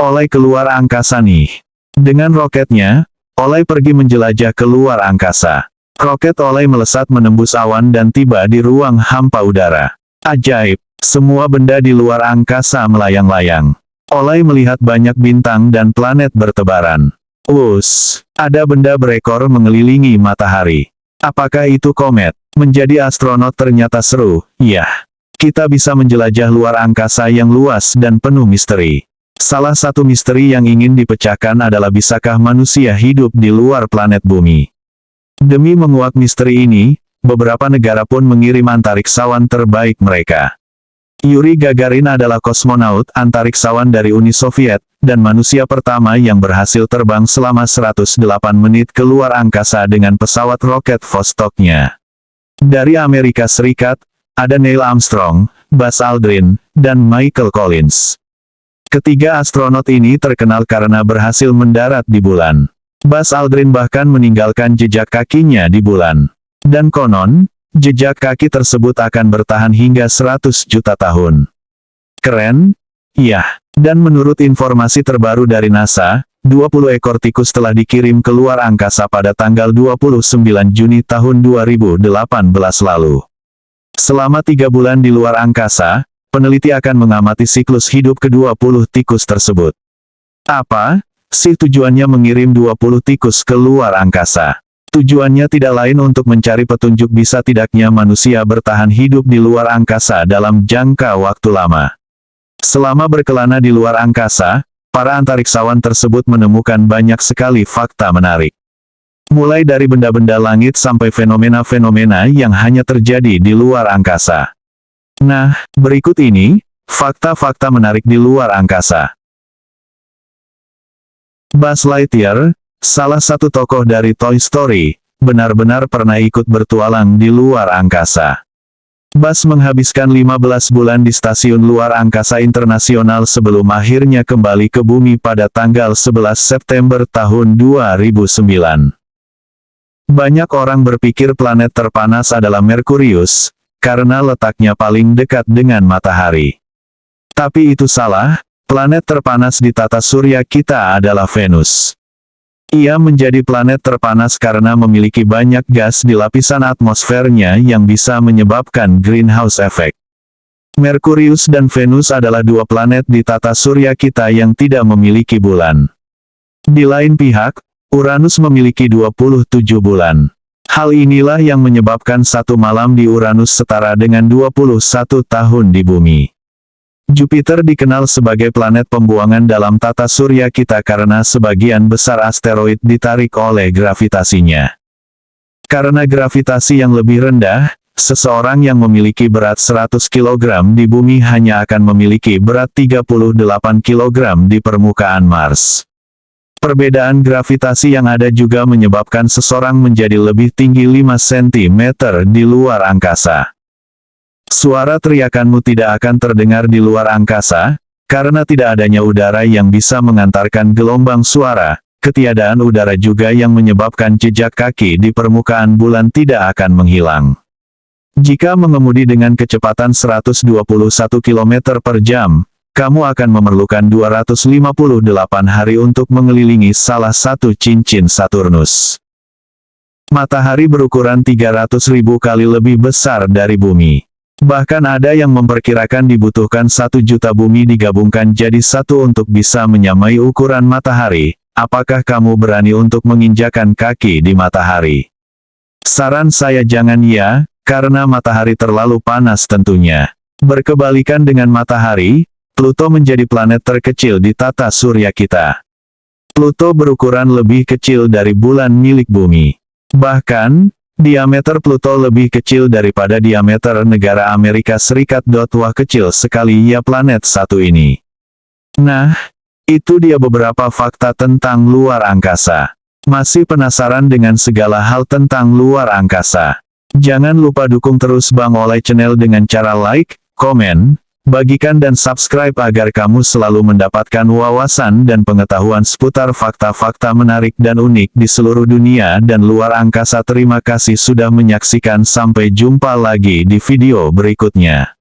Oleh keluar angkasa nih. Dengan roketnya, Oleh pergi menjelajah keluar angkasa. Roket Oleh melesat menembus awan dan tiba di ruang hampa udara. Ajaib, semua benda di luar angkasa melayang-layang. Oleh melihat banyak bintang dan planet bertebaran. Us, ada benda berekor mengelilingi matahari. Apakah itu komet? Menjadi astronot ternyata seru, ya. Kita bisa menjelajah luar angkasa yang luas dan penuh misteri. Salah satu misteri yang ingin dipecahkan adalah bisakah manusia hidup di luar planet bumi. Demi menguak misteri ini, beberapa negara pun mengirim antariksawan terbaik mereka. Yuri Gagarin adalah kosmonaut antariksawan dari Uni Soviet, dan manusia pertama yang berhasil terbang selama 108 menit keluar angkasa dengan pesawat roket Vostoknya. Dari Amerika Serikat, ada Neil Armstrong, Buzz Aldrin, dan Michael Collins. Ketiga astronot ini terkenal karena berhasil mendarat di bulan. Buzz Aldrin bahkan meninggalkan jejak kakinya di bulan. Dan konon, jejak kaki tersebut akan bertahan hingga 100 juta tahun. Keren? Iya. Dan menurut informasi terbaru dari NASA, 20 ekor tikus telah dikirim keluar angkasa pada tanggal 29 Juni tahun 2018 lalu. Selama tiga bulan di luar angkasa, peneliti akan mengamati siklus hidup ke-20 tikus tersebut. Apa? Si tujuannya mengirim 20 tikus ke luar angkasa. Tujuannya tidak lain untuk mencari petunjuk bisa tidaknya manusia bertahan hidup di luar angkasa dalam jangka waktu lama. Selama berkelana di luar angkasa, para antariksawan tersebut menemukan banyak sekali fakta menarik. Mulai dari benda-benda langit sampai fenomena-fenomena yang hanya terjadi di luar angkasa. Nah, berikut ini, fakta-fakta menarik di luar angkasa. Buzz Lightyear, salah satu tokoh dari Toy Story, benar-benar pernah ikut bertualang di luar angkasa. Buzz menghabiskan 15 bulan di Stasiun Luar Angkasa Internasional sebelum akhirnya kembali ke bumi pada tanggal 11 September tahun 2009. Banyak orang berpikir planet terpanas adalah Merkurius, karena letaknya paling dekat dengan matahari. Tapi itu salah, planet terpanas di tata surya kita adalah Venus. Ia menjadi planet terpanas karena memiliki banyak gas di lapisan atmosfernya yang bisa menyebabkan greenhouse effect. Merkurius dan Venus adalah dua planet di tata surya kita yang tidak memiliki bulan. Di lain pihak, Uranus memiliki 27 bulan. Hal inilah yang menyebabkan satu malam di Uranus setara dengan 21 tahun di bumi. Jupiter dikenal sebagai planet pembuangan dalam tata surya kita karena sebagian besar asteroid ditarik oleh gravitasinya. Karena gravitasi yang lebih rendah, seseorang yang memiliki berat 100 kg di bumi hanya akan memiliki berat 38 kg di permukaan Mars. Perbedaan gravitasi yang ada juga menyebabkan seseorang menjadi lebih tinggi 5 cm di luar angkasa. Suara teriakanmu tidak akan terdengar di luar angkasa, karena tidak adanya udara yang bisa mengantarkan gelombang suara, ketiadaan udara juga yang menyebabkan jejak kaki di permukaan bulan tidak akan menghilang. Jika mengemudi dengan kecepatan 121 km per jam, kamu akan memerlukan 258 hari untuk mengelilingi salah satu cincin Saturnus. Matahari berukuran 300.000 kali lebih besar dari bumi. Bahkan ada yang memperkirakan dibutuhkan satu juta bumi digabungkan jadi satu untuk bisa menyamai ukuran matahari. Apakah kamu berani untuk menginjakan kaki di matahari? Saran saya jangan ya, karena matahari terlalu panas tentunya. Berkebalikan dengan matahari, Pluto menjadi planet terkecil di tata surya kita. Pluto berukuran lebih kecil dari bulan milik bumi. Bahkan, diameter Pluto lebih kecil daripada diameter negara Amerika Serikat. Wah kecil sekali ya planet satu ini. Nah, itu dia beberapa fakta tentang luar angkasa. Masih penasaran dengan segala hal tentang luar angkasa? Jangan lupa dukung terus Bang Oleh channel dengan cara like, komen, Bagikan dan subscribe agar kamu selalu mendapatkan wawasan dan pengetahuan seputar fakta-fakta menarik dan unik di seluruh dunia dan luar angkasa. Terima kasih sudah menyaksikan sampai jumpa lagi di video berikutnya.